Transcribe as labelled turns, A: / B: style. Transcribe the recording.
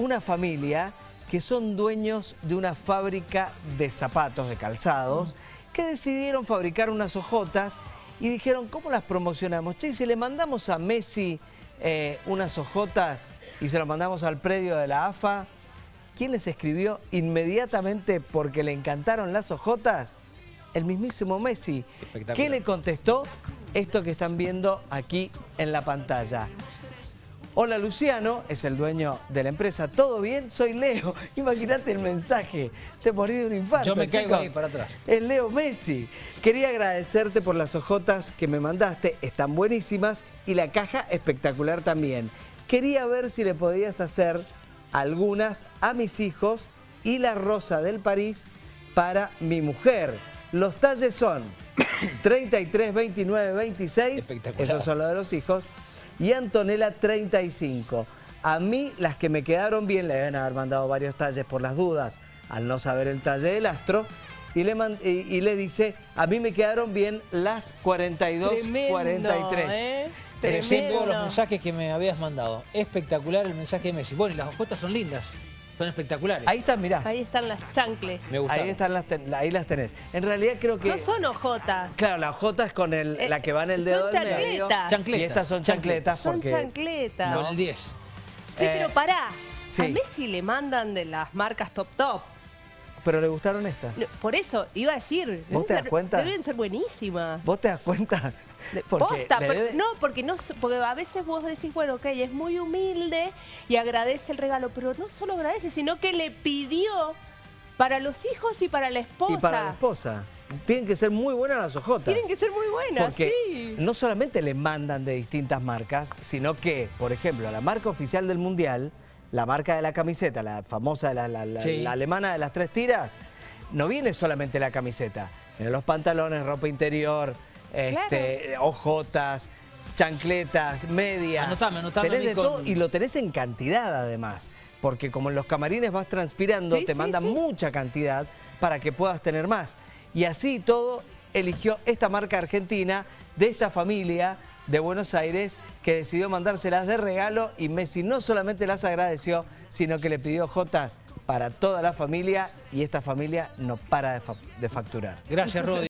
A: una familia que son dueños de una fábrica de zapatos, de calzados, que decidieron fabricar unas ojotas y dijeron, ¿cómo las promocionamos? Che, si le mandamos a Messi eh, unas ojotas y se lo mandamos al predio de la AFA, ¿quién les escribió inmediatamente porque le encantaron las ojotas? El mismísimo Messi. ¿Qué le contestó? Esto que están viendo aquí en la pantalla. Hola Luciano, es el dueño de la empresa. ¿Todo bien? Soy Leo. Imagínate el mensaje. Te morí de un infarto.
B: Yo me caigo
A: chicos.
B: ahí para atrás.
A: Es Leo Messi. Quería agradecerte por las hojotas que me mandaste. Están buenísimas y la caja espectacular también. Quería ver si le podías hacer algunas a mis hijos y la rosa del París para mi mujer. Los talles son 33, 29, 26.
B: Espectacular.
A: Esos son los de los hijos. Y Antonella 35. A mí las que me quedaron bien, le deben haber mandado varios talles por las dudas, al no saber el talle del astro. Y le, man- y, y le dice, a mí me quedaron bien las 42,
C: Tremendo,
A: 43.
C: ¿eh?
B: Veo los
C: Tremendo.
B: mensajes que me habías mandado. Espectacular el mensaje de Messi. Bueno, y las hojotas son lindas. Son espectaculares.
A: Ahí están, mirá.
C: Ahí están las chancles.
B: me gustaron.
A: Ahí, están las, ten- ahí las tenés. En realidad creo que...
C: No son hojotas.
A: Claro, la J es con el,
C: Eh,
A: la que va en el
C: son
A: dedo medio.
C: chancletas.
A: Y estas son chancletas
C: Son
A: porque...
C: chancletas.
B: Con el 10.
C: Sí,
A: Eh,
C: pero pará.
A: sí.
C: A Messi le mandan de las marcas top top.
A: Pero le gustaron estas.
C: No, Por eso, iba a decir. deben
A: te das
C: ser-
A: cuenta?
C: Deben ser buenísimas.
A: ¿Vos te das cuenta?
C: De-
A: Porque
C: posta,
A: le
C: pero-
A: debe-
C: no, porque no, porque a veces vos decís, bueno, ok, es muy humilde y agradece el regalo, pero no solo agradece, sino que le pidió para los hijos y para la esposa.
A: Y para la esposa. Tienen que ser muy buenas las hojotas.
C: Tienen que ser muy buenas,
A: Porque
C: sí.
A: no solamente le mandan de distintas marcas, sino que, por ejemplo, la marca oficial del Mundial, la marca de la camiseta, la famosa, la, la- la-
B: Sí.
A: la alemana de las tres tiras, no viene solamente la camiseta. Vienen los pantalones, ropa interior, este, hojotas, chancletas, medias.
B: Anotame, anotame
A: Tenés de todo y lo tenés en cantidad además. Porque como en los camarines vas transpirando,
C: Sí,
A: te
C: sí,
A: mandan
C: sí.
A: mucha cantidad para que puedas tener más. Y así todo eligió esta marca argentina de esta familia de Buenos Aires que decidió mandárselas de regalo y Messi no solamente las agradeció, sino que le pidió jotas para toda la familia y esta familia no para de fa- de facturar.
B: Gracias, Rodi.